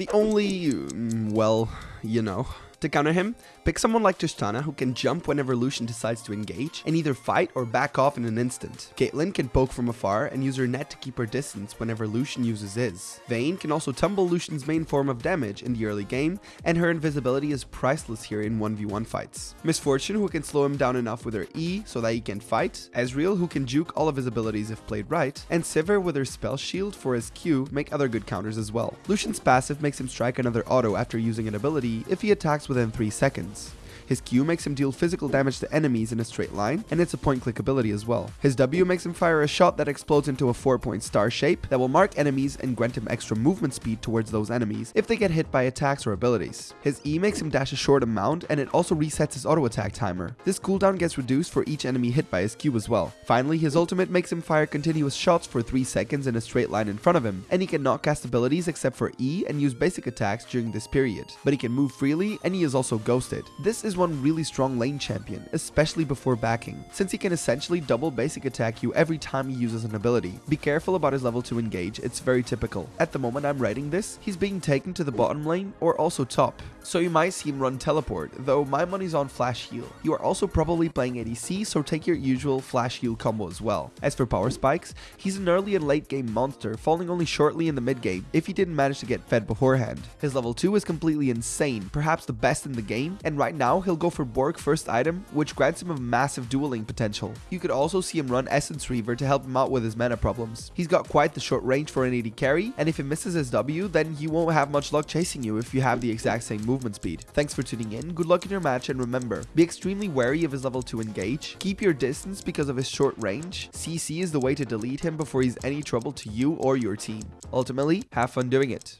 The only, mm, well, you know, to counter him, pick someone like Tristana who can jump whenever Lucian decides to engage and either fight or back off in an instant. Caitlyn can poke from afar and use her net to keep her distance whenever Lucian uses his. Vayne can also tumble Lucian's main form of damage in the early game and her invisibility is priceless here in 1v1 fights. Miss Fortune who can slow him down enough with her E so that he can fight, Ezreal who can juke all of his abilities if played right, and Sivir with her spell shield for his Q make other good counters as well. Lucian's passive makes him strike another auto after using an ability if he attacks within 3 seconds. His Q makes him deal physical damage to enemies in a straight line, and it's a point click ability as well. His W makes him fire a shot that explodes into a 4 point star shape that will mark enemies and grant him extra movement speed towards those enemies if they get hit by attacks or abilities. His E makes him dash a short amount and it also resets his auto attack timer. This cooldown gets reduced for each enemy hit by his Q as well. Finally, his ultimate makes him fire continuous shots for 3 seconds in a straight line in front of him, and he cannot cast abilities except for E and use basic attacks during this period. But he can move freely and he is also ghosted. This is one really strong lane champion, especially before backing, since he can essentially double basic attack you every time he uses an ability. Be careful about his level 2 engage, it's very typical. At the moment I'm writing this, he's being taken to the bottom lane or also top, so you might see him run teleport, though my money's on flash heal. You are also probably playing ADC, so take your usual flash heal combo as well. As for power spikes, he's an early and late game monster, falling only shortly in the mid game if he didn't manage to get fed beforehand. His level 2 is completely insane, perhaps the best in the game, and right now he'll go for Bork first item, which grants him a massive dueling potential. You could also see him run Essence Reaver to help him out with his mana problems. He's got quite the short range for an AD carry, and if he misses his W, then he won't have much luck chasing you if you have the exact same movement speed. Thanks for tuning in, good luck in your match, and remember, be extremely wary of his level 2 engage, keep your distance because of his short range, CC is the way to delete him before he's any trouble to you or your team. Ultimately, have fun doing it.